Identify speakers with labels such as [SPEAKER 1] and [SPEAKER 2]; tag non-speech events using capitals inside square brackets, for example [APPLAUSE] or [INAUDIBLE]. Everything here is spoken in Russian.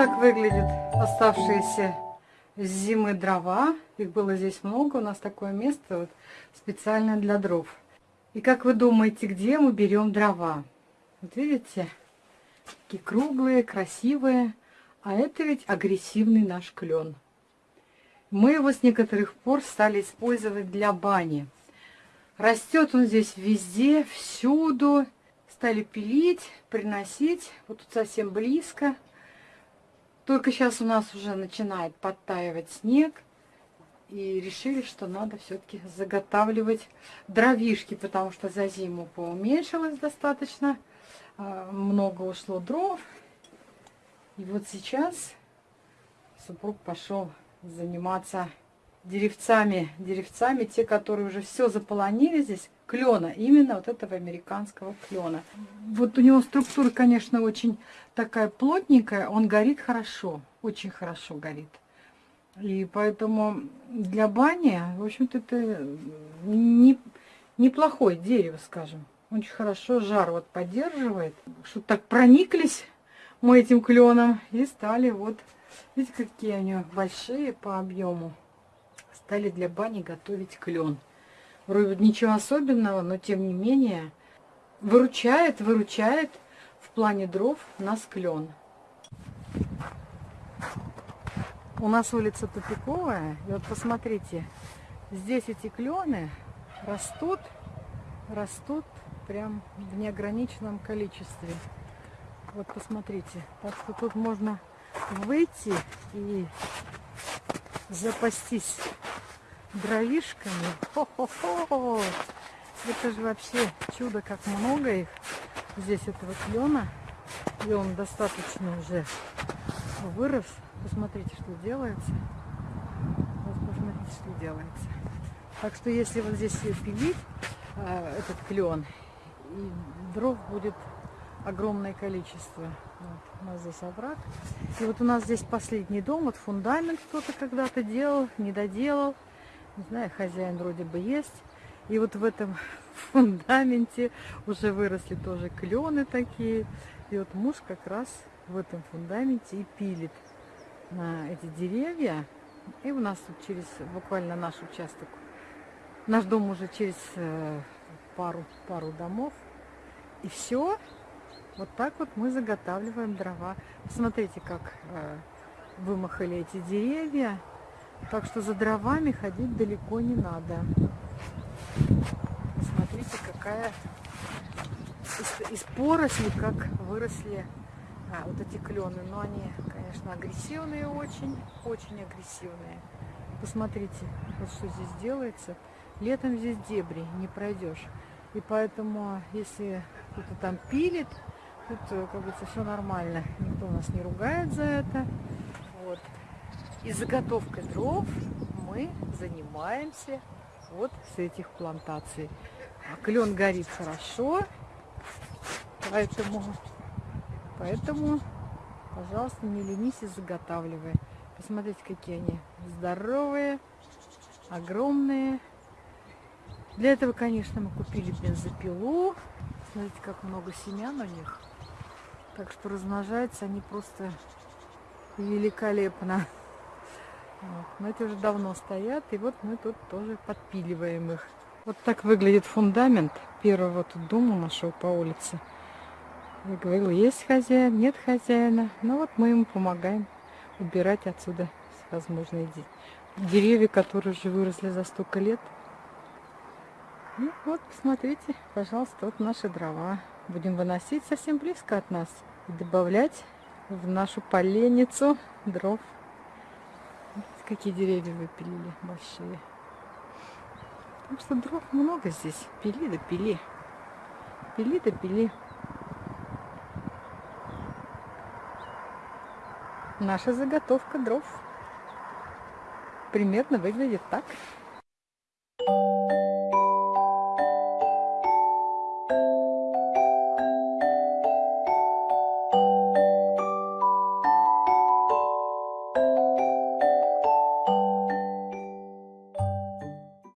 [SPEAKER 1] Так выглядят оставшиеся зимы дрова. Их было здесь много. У нас такое место вот, специально для дров. И как вы думаете, где мы берем дрова? Вот видите? Такие круглые, красивые. А это ведь агрессивный наш клен. Мы его с некоторых пор стали использовать для бани. Растет он здесь везде, всюду. Стали пилить, приносить. Вот тут совсем близко. Только сейчас у нас уже начинает подтаивать снег. И решили, что надо все-таки заготавливать дровишки, потому что за зиму поуменьшилось достаточно. А, много ушло дров. И вот сейчас супруг пошел заниматься деревцами, деревцами, те, которые уже все заполонили здесь, клена, именно вот этого американского клена. Вот у него структура, конечно, очень такая плотненькая, он горит хорошо, очень хорошо горит. И поэтому для бани, в общем-то, это не, неплохое дерево, скажем. Очень хорошо жар вот поддерживает. Что так прониклись мы этим кленом и стали вот, видите, какие они большие по объему. Стали для бани готовить клен. Вроде ничего особенного, но тем не менее выручает, выручает в плане дров нас клен. У нас улица тупиковая, и вот посмотрите, здесь эти клены растут, растут прям в неограниченном количестве. Вот посмотрите, так что тут можно выйти и запастись дровишками. Хо-хо-хо! Это же вообще чудо, как много их. Здесь этого клена. И он достаточно уже вырос. Посмотрите, что делается. Вот посмотрите, что делается. Так что если вот здесь пилить э, этот клен, и дров будет огромное количество. Вот, у нас здесь овраг. И вот у нас здесь последний дом, вот фундамент кто-то когда-то делал, не доделал. Не знаю, хозяин вроде бы есть. И вот в этом [LAUGHS] фундаменте уже выросли тоже клены такие. И вот муж как раз в этом фундаменте и пилит на эти деревья. И у нас тут через буквально наш участок, наш дом уже через э, пару, пару домов. И все. Вот так вот мы заготавливаем дрова. Смотрите, как э, вымахали эти деревья. Так что за дровами ходить далеко не надо. Смотрите, какая из, из поросли, как выросли а, вот эти клены. Но они, конечно, агрессивные очень, очень агрессивные. Посмотрите, вот что здесь делается. Летом здесь дебри, не пройдешь. И поэтому, если кто-то там пилит, тут, э, как говорится, все нормально. Никто нас не ругает за это. Вот. И заготовкой дров мы занимаемся вот с этих плантаций. А клен горит хорошо, поэтому, поэтому, пожалуйста, не ленись и заготавливай. Посмотрите, какие они здоровые, огромные. Для этого, конечно, мы купили бензопилу. Смотрите, как много семян у них. Так что размножаются они просто великолепно. Вот. Но эти уже давно стоят, и вот мы тут тоже подпиливаем их. Вот так выглядит фундамент первого тут дома нашего по улице. Я говорила, есть хозяин, нет хозяина. Но вот мы ему помогаем убирать отсюда возможные деревья, которые уже выросли за столько лет. И вот, посмотрите, пожалуйста, вот наши дрова. Будем выносить совсем близко от нас и добавлять в нашу поленницу дров. Какие деревья выпилили большие. Потому что дров много здесь. Пили да пили. Пили да пили. Наша заготовка дров примерно выглядит так.